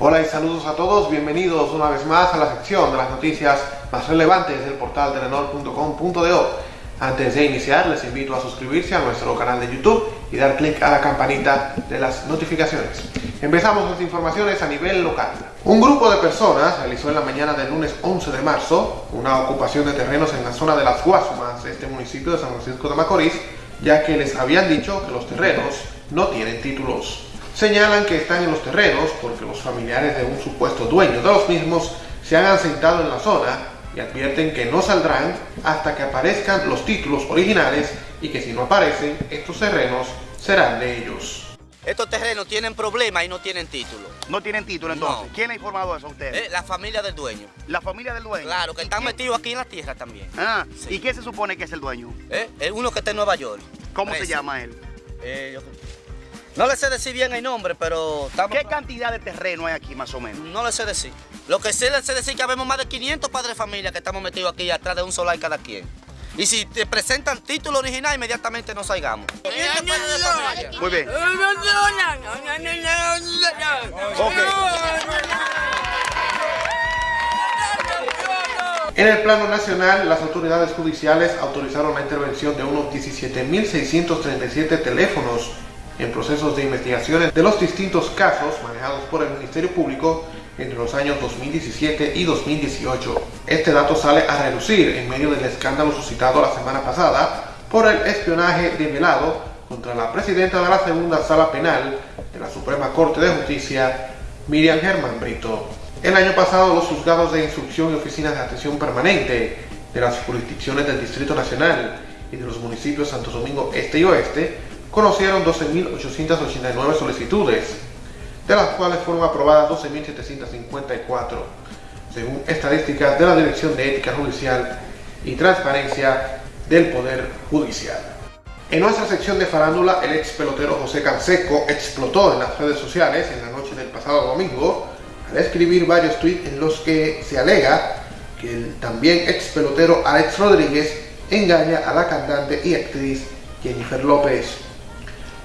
Hola y saludos a todos, bienvenidos una vez más a la sección de las noticias más relevantes del portal telenor.com.do. Antes de iniciar, les invito a suscribirse a nuestro canal de YouTube y dar clic a la campanita de las notificaciones. Empezamos las informaciones a nivel local. Un grupo de personas realizó en la mañana del lunes 11 de marzo una ocupación de terrenos en la zona de las Guasumas este municipio de San Francisco de Macorís, ya que les habían dicho que los terrenos no tienen títulos. Señalan que están en los terrenos porque los familiares de un supuesto dueño de los mismos se han asentado en la zona y advierten que no saldrán hasta que aparezcan los títulos originales y que si no aparecen, estos terrenos serán de ellos. Estos terrenos tienen problemas y no tienen título. No tienen título entonces. No. ¿Quién ha informado eso a ustedes? Eh, la familia del dueño. La familia del dueño. Claro, que ¿Y están quién- metidos aquí en la tierra también. Ah, Sí. ¿y quién se supone que es el dueño? Eh, eh, uno que está en Nueva York. ¿Cómo se llama él? Eh, yo- No le sé decir bien el nombre, pero estamos... ¿Qué cantidad de terreno hay aquí más o menos? No le sé decir. Lo que sí le sé decir es que habemos más de 500 padres de familia que estamos metidos aquí atrás de un solar cada quien. Y si te presentan título original, inmediatamente nos salgamos. 500 padres de familia. Muy bien. En el plano nacional, las autoridades judiciales autorizaron la intervención de unos 17.637 teléfonos en procesos de investigaciones de los distintos casos manejados por el Ministerio Público entre los años 2017 y 2018. Este dato sale a relucir en medio del escándalo suscitado la semana pasada por el espionaje develado contra la presidenta de la segunda sala penal de la Suprema Corte de Justicia, Miriam Germán Brito. El año pasado, los juzgados de instrucción y oficinas de atención permanente de las jurisdicciones del Distrito Nacional y de los municipios Santo Domingo Este y Oeste conocieron 12.889 solicitudes, de las cuales fueron aprobadas 12.754, según estadísticas de la Dirección de Ética Judicial y Transparencia del Poder Judicial. En nuestra sección de farándula, el ex pelotero José Canseco explotó en las redes sociales en la noche del pasado domingo al escribir varios tweets en los que se alega que el también ex pelotero Alex Rodríguez engaña a la cantante y actriz Jennifer López.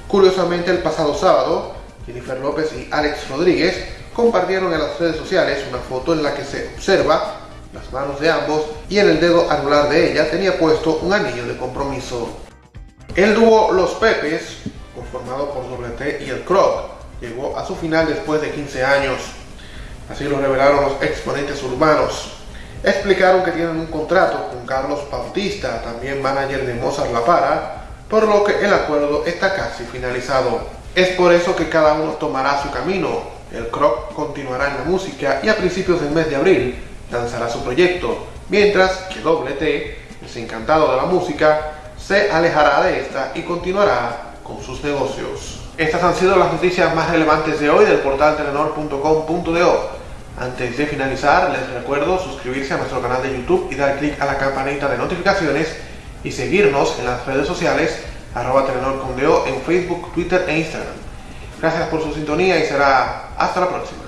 Curiosamente, el pasado sábado, Jennifer López y Alex Rodríguez compartieron en las redes sociales una foto en la que se observa las manos de ambos y en el dedo anular de ella tenía puesto un anillo de compromiso. El dúo Los Pepes, conformado por WT y el Croc, llegó a su final después de 15 años. Así lo revelaron los exponentes urbanos. Explicaron que tienen un contrato con Carlos Bautista, también manager de Mozart La Para, por lo que el acuerdo está casi finalizado. Es por eso que cada uno tomará su camino. El Croc continuará en la música y a principios del mes de abril lanzará su proyecto, mientras que WT, desencantado de la música, se alejará de esta y continuará con sus negocios. Estas han sido las noticias más relevantes de hoy del portal telenor.com.do. Antes de finalizar, les recuerdo suscribirse a nuestro canal de YouTube y dar clic a la campanita de notificaciones y seguirnos en las redes sociales arroba telenor.com.do en Facebook, Twitter e Instagram. Gracias por su sintonía y será hasta la próxima.